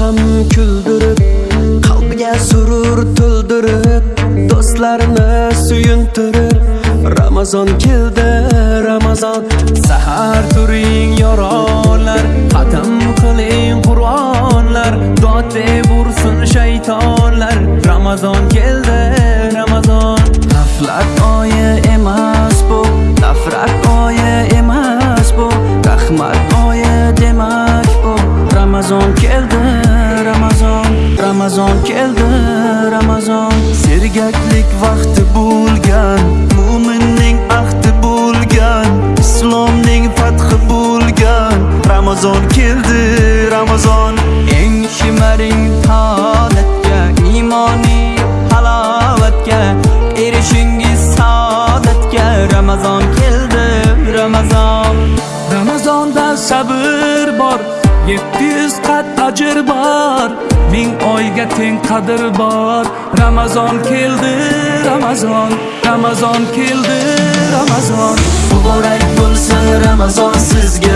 ham kuldirib qalbiga surur to'ldirib do'stlarni suyuntirib ramazon keldi ramazon sahar turing yoronlar xatm qiling qur'onlar dod deb ursin shaytonlar ramazon keldi ramazon. G'aflat oyi emas bu nafrat oyi emas bu rahmat oyi demak bu ramazon keldi. Ramazon ramazon keldi ramazon. Sergaklik vaqti bo'lgan mo'minning ahdi bo'lgan islomning fathi bo'lgan. Ramazon keldi ramazon. Eng shimaring toatga iymoniy halovatga erishingiz saodatga. Ramazon keldi ramazon. Ramazonda sabr bor yetti yuz qat ajr bor. Ming oyga teng qadr bor. Ramazon keldi ramazon ramazon keldi ramazon. Muborak bo'lsin ramazon sizga.